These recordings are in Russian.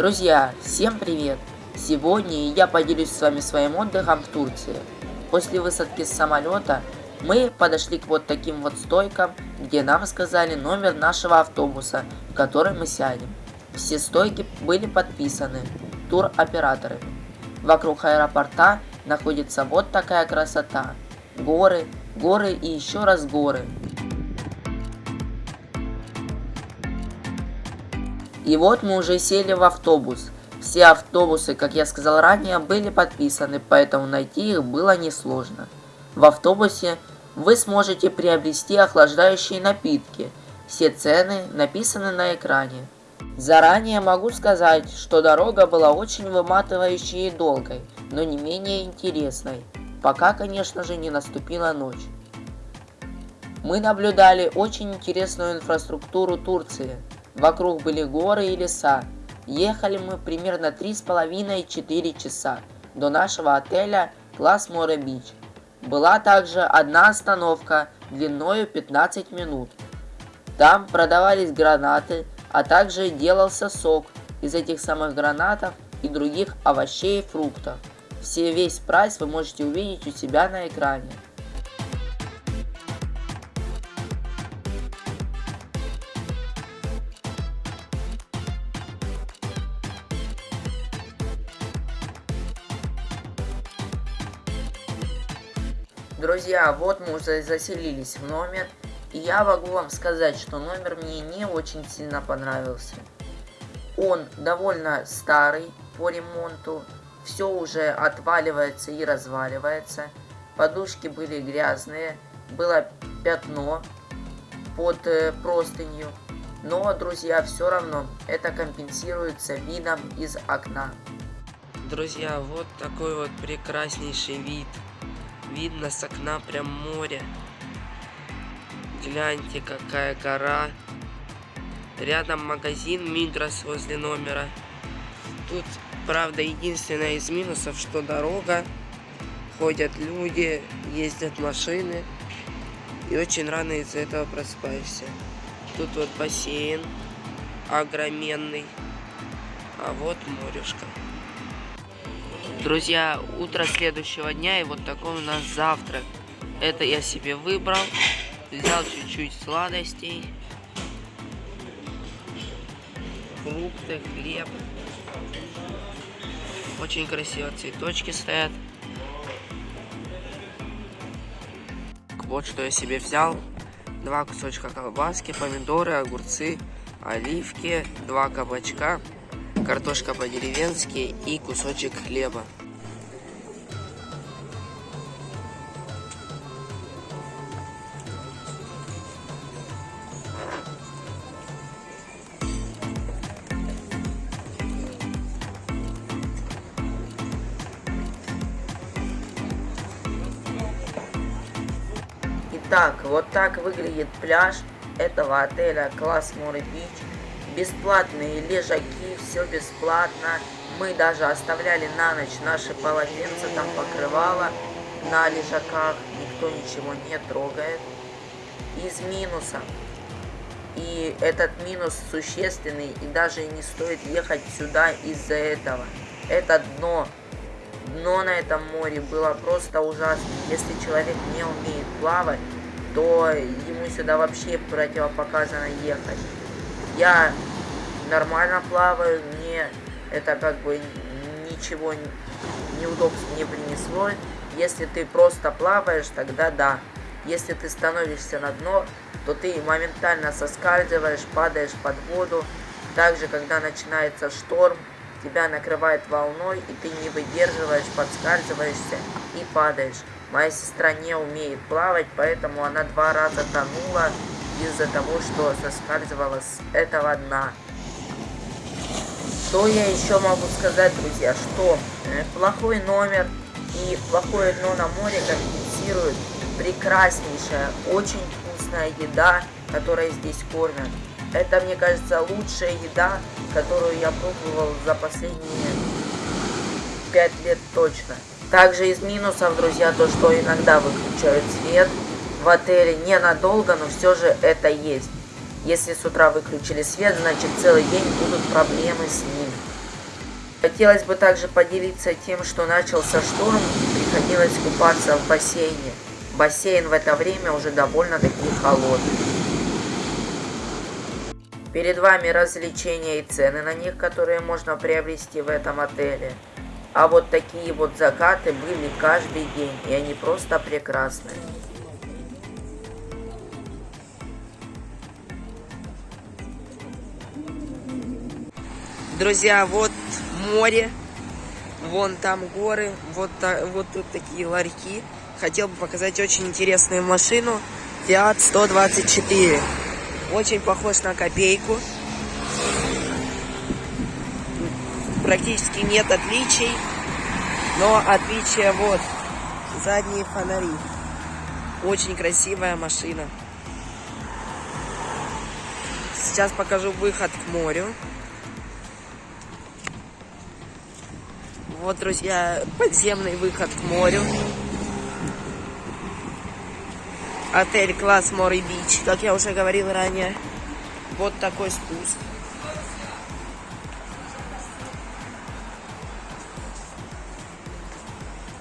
Друзья, всем привет! Сегодня я поделюсь с вами своим отдыхом в Турции. После высадки с самолета мы подошли к вот таким вот стойкам, где нам сказали номер нашего автобуса, в который мы сядем. Все стойки были подписаны туроператорами. Вокруг аэропорта находится вот такая красота. Горы, горы и еще раз горы. И вот мы уже сели в автобус. Все автобусы, как я сказал ранее, были подписаны, поэтому найти их было несложно. В автобусе вы сможете приобрести охлаждающие напитки. Все цены написаны на экране. Заранее могу сказать, что дорога была очень выматывающей и долгой, но не менее интересной, пока, конечно же, не наступила ночь. Мы наблюдали очень интересную инфраструктуру Турции – Вокруг были горы и леса. Ехали мы примерно 3,5-4 часа до нашего отеля Класс Море Бич. Была также одна остановка длиною 15 минут. Там продавались гранаты, а также делался сок из этих самых гранатов и других овощей и фруктов. Все весь прайс вы можете увидеть у себя на экране. Друзья, вот мы уже заселились в номер. И я могу вам сказать, что номер мне не очень сильно понравился. Он довольно старый по ремонту. Все уже отваливается и разваливается. Подушки были грязные. Было пятно под э, простынью. Но, друзья, все равно это компенсируется видом из окна. Друзья, вот такой вот прекраснейший вид Видно с окна прям море. Гляньте, какая гора. Рядом магазин Мидрос возле номера. Тут, правда, единственное из минусов, что дорога. Ходят люди, ездят машины. И очень рано из-за этого просыпаешься. Тут вот бассейн огроменный. А вот морюшка. Друзья, утро следующего дня и вот такой у нас завтрак. Это я себе выбрал. Взял чуть-чуть сладостей. Фрукты, хлеб. Очень красиво цветочки стоят. Вот что я себе взял. Два кусочка колбаски, помидоры, огурцы, оливки, два кабачка картошка по-деревенски и кусочек хлеба. Итак, вот так выглядит пляж этого отеля Класс Море Бич бесплатные лежаки, все бесплатно. Мы даже оставляли на ночь наши полотенца, там покрывало на лежаках, никто ничего не трогает. Из минуса. И этот минус существенный, и даже не стоит ехать сюда из-за этого. Это дно. Дно на этом море было просто ужасно. Если человек не умеет плавать, то ему сюда вообще противопоказано ехать. Я нормально плаваю, мне это как бы ничего неудобств не принесло. Если ты просто плаваешь, тогда да. Если ты становишься на дно, то ты моментально соскальзываешь, падаешь под воду. Также, когда начинается шторм, тебя накрывает волной, и ты не выдерживаешь, подскальзываешься и падаешь. Моя сестра не умеет плавать, поэтому она два раза тонула из-за того, что соскальзывала с этого дна. Что я еще могу сказать, друзья, что э, плохой номер и плохое дно на море компенсируют прекраснейшая, очень вкусная еда, которая здесь кормят. Это, мне кажется, лучшая еда, которую я пробовал за последние пять лет точно. Также из минусов, друзья, то, что иногда выключают свет в отеле ненадолго, но все же это есть. Если с утра выключили свет, значит целый день будут проблемы с ним. Хотелось бы также поделиться тем, что начался шторм приходилось купаться в бассейне. Бассейн в это время уже довольно-таки холодный. Перед вами развлечения и цены на них, которые можно приобрести в этом отеле. А вот такие вот закаты были каждый день, и они просто прекрасные. Друзья, вот море, вон там горы, вот, вот тут такие ларьки. Хотел бы показать очень интересную машину Fiat 124. Очень похож на копейку. Практически нет отличий. Но отличие вот. Задние фонари. Очень красивая машина. Сейчас покажу выход к морю. Вот, друзья, подземный выход к морю. Отель класс Море Бич, как я уже говорил ранее. Вот такой спуск.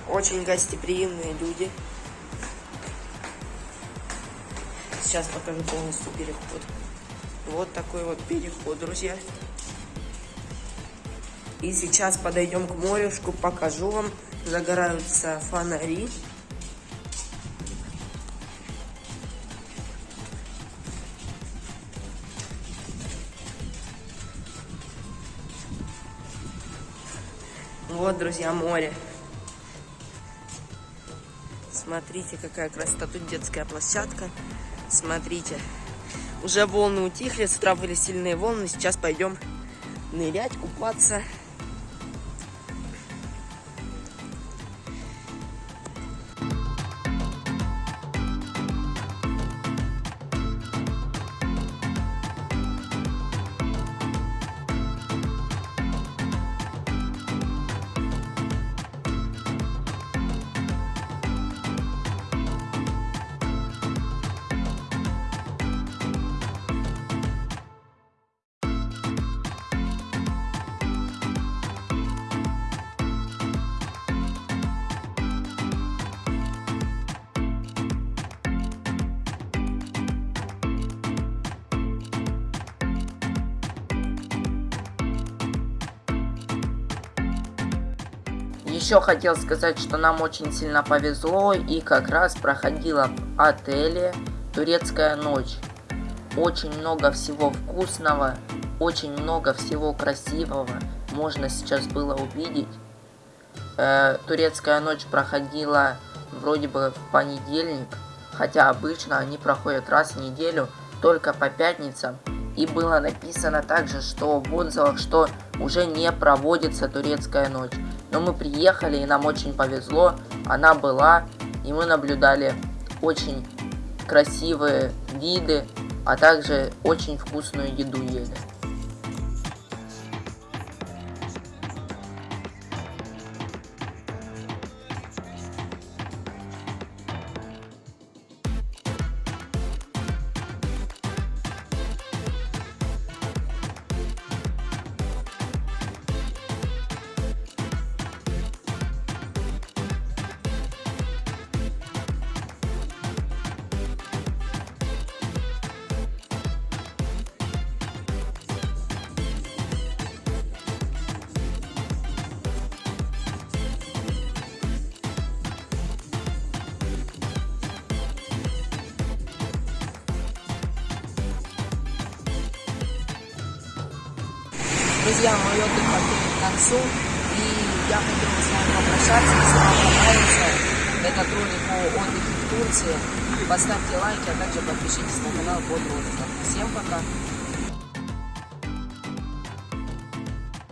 Очень гостеприимные люди. Сейчас покажу полностью переход. Вот такой вот переход, друзья. И сейчас подойдем к морюшку, покажу вам. Загораются фонари. Вот, друзья, море. Смотрите, какая красота. Тут детская площадка. Смотрите. Уже волны утихли, с утра были сильные волны. Сейчас пойдем нырять, купаться. Еще хотел сказать, что нам очень сильно повезло и как раз проходила в отеле турецкая ночь. Очень много всего вкусного, очень много всего красивого можно сейчас было увидеть. Э, турецкая ночь проходила вроде бы в понедельник, хотя обычно они проходят раз в неделю, только по пятницам. И было написано также, что в отзывах, что уже не проводится турецкая ночь. Но мы приехали, и нам очень повезло. Она была, и мы наблюдали очень красивые виды, а также очень вкусную еду ели. Друзья, мой отдых подходит к концу, и я хотел бы с вами попрощаться. Если вам понравился этот ролик о отдыхе в Турции, поставьте лайки, а также подпишитесь на канал под роликом. Всем пока!